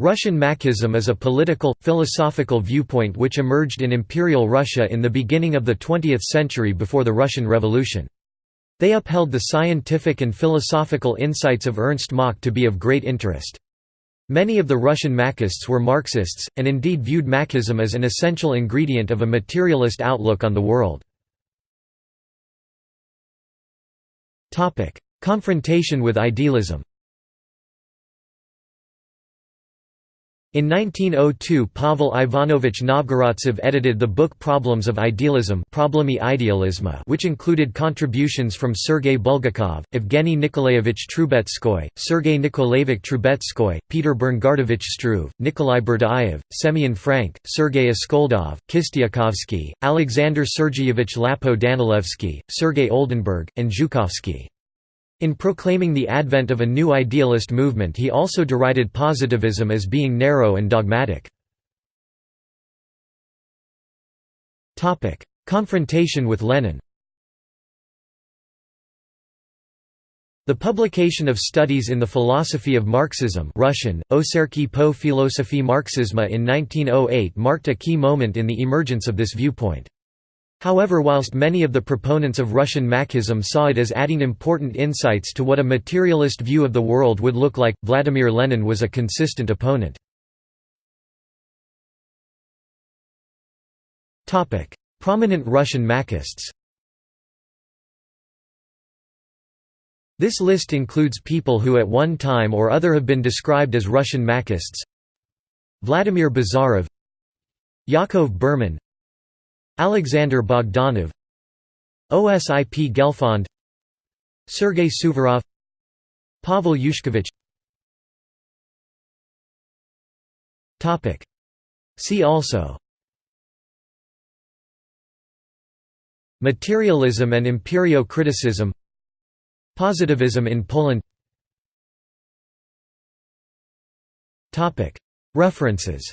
Russian Machism is a political, philosophical viewpoint which emerged in Imperial Russia in the beginning of the 20th century before the Russian Revolution. They upheld the scientific and philosophical insights of Ernst Mach to be of great interest. Many of the Russian Machists were Marxists, and indeed viewed Machism as an essential ingredient of a materialist outlook on the world. Confrontation with idealism In 1902 Pavel Ivanovich Novgorodtsev edited the book Problems of Idealism which included contributions from Sergei Bulgakov, Evgeny Nikolaevich Trubetskoy, Sergei Nikolaevich Trubetskoy, Peter Bernardovich Struve, Nikolai Berdyaev, Semyon Frank, Sergei Askoldov, Kistiakovsky, Alexander Sergeyevich Lapo-Danilevsky, Sergei Oldenburg, and Zhukovsky. In proclaiming the advent of a new idealist movement he also derided positivism as being narrow and dogmatic. Confrontation with Lenin The publication of studies in the philosophy of Marxism Russian, Oserki po filosophii Marxisma in 1908 marked a key moment in the emergence of this viewpoint. However whilst many of the proponents of Russian Machism saw it as adding important insights to what a materialist view of the world would look like, Vladimir Lenin was a consistent opponent. Prominent Russian Machists This list includes people who at one time or other have been described as Russian Machists Vladimir Bazarov Yakov Berman Alexander Bogdanov Osip Gelfond Sergei Suvorov Pavel Yushkevich See also. Materialism and empirio-criticism Positivism in Poland. References